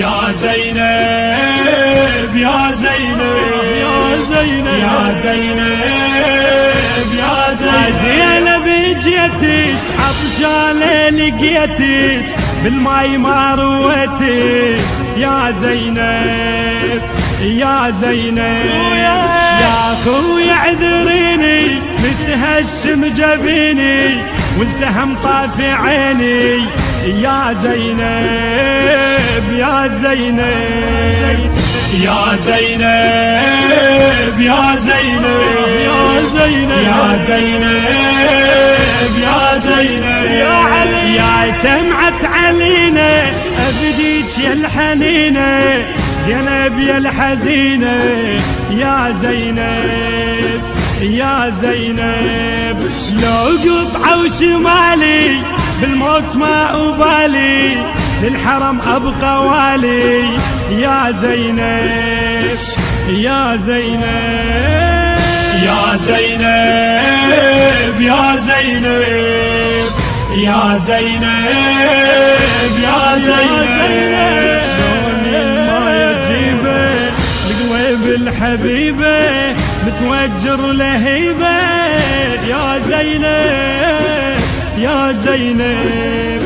يا زينب يا زينب يا زينب يا زينب. يا زينب جيتك عطشانة لقيتك بالماي ما رويتك يا زينب يا زينب يا أخوي اعذريني متهشم جبيني والسهم طافي عيني. يا زينب. يا زينب يا زينب يا زينب يا زينب يا زينب يا زينب يا علي يا شمعة علينا أبديك يا الحنينة زينب يا الحزينة يا زينب يا زينب. لو قطعة وشمالي بالموت ما أبالي للحرم أبقى والي. يا زينب يا زينب يا زينب يا زينب يا زينب يا زينب. شلون ما يجيبه بقلب الحبيبة متوجر لهيبه يا زينب يا زينب.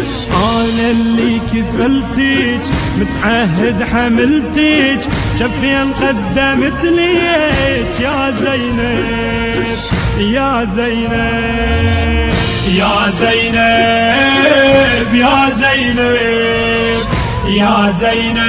اللي كفلتك متعهد حملتك شفين قدمت ليك يا زينب يا زينب يا زينب يا زينب يا زينب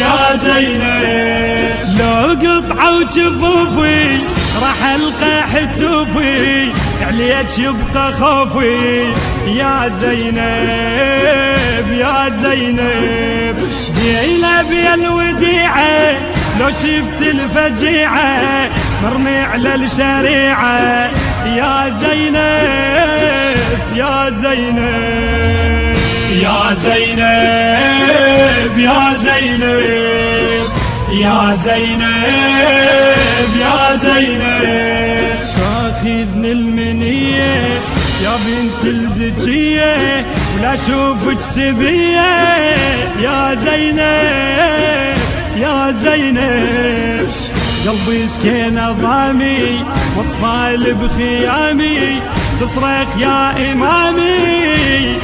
يا زينب. لو قطعة وجفوفي راح ألقى حتوفي عليك يبقى خوفي. يا زينب يا زينب زينب يا الوديعة لو شفت الفجيعة مرمي على الشريعة. يا زينب يا زينب يا زينب يا زينب. يا زينب يا زينب. تاخذني المنية يا بنت الزكية ولا أشوفك سبية. يا زينب يا زينب. قلبي سكين ضامي وأطفال بخيامي تصرخ يا إمامي.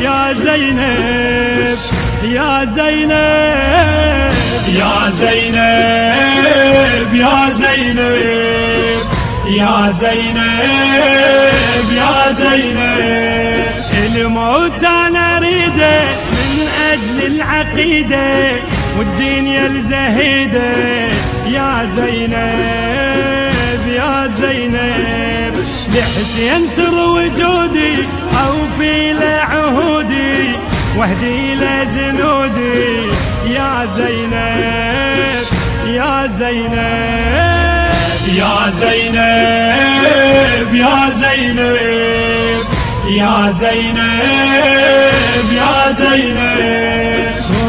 يا زينب. يا زينب يا زينب يا زينب يا زينب يا زينب. الموت أنا أريده من أجل العقيدة والدنيا الزهيده يا زينب يا زينب لحسين سر وجودي اوفي له عهودي واهدي له زنودي يا زينب يا زينب يا زينب يا زينب يا زينب يا زينب.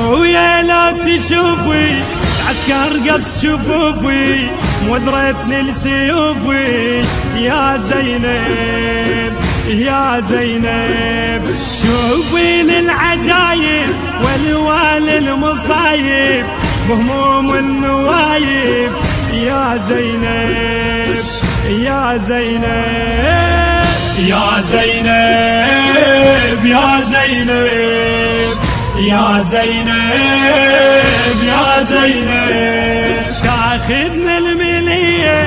ويا لا تشوفي عسكر قص جفوفي وذرتني لسيوفي يا زينب. يا زينب شوفي العجايب والوان المصايب بهموم النوايب. يا زينب يا زينب يا زينب يا زينب يا زينب يا زينب. تاخذنا المنية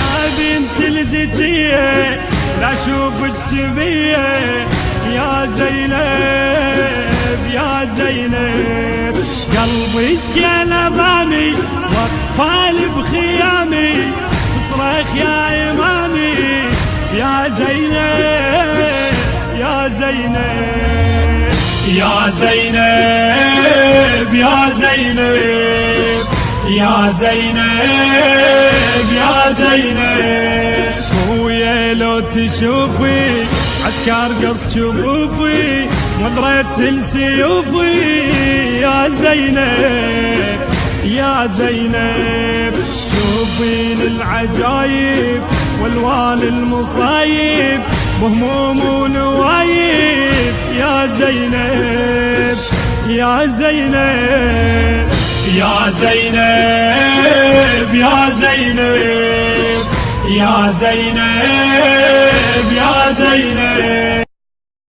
يا بنت الزكية لا أشوف السبية يا زينب يا زينب. قلبي سكن ضامي واطفال بخيامي. تصرخ يا إمامي يا زينب يا زينب. يا زينب يا زينب. يا زينب يا زينب. لو تشوفي عسكر قص شفوفي وضرت السيوفي. يا زينب يا زينب شوفي العجايب والوان المصايب. بهموم ونوايب. يا زينب يا زينب يا زينب يا زينب. يا زينب يا زينب.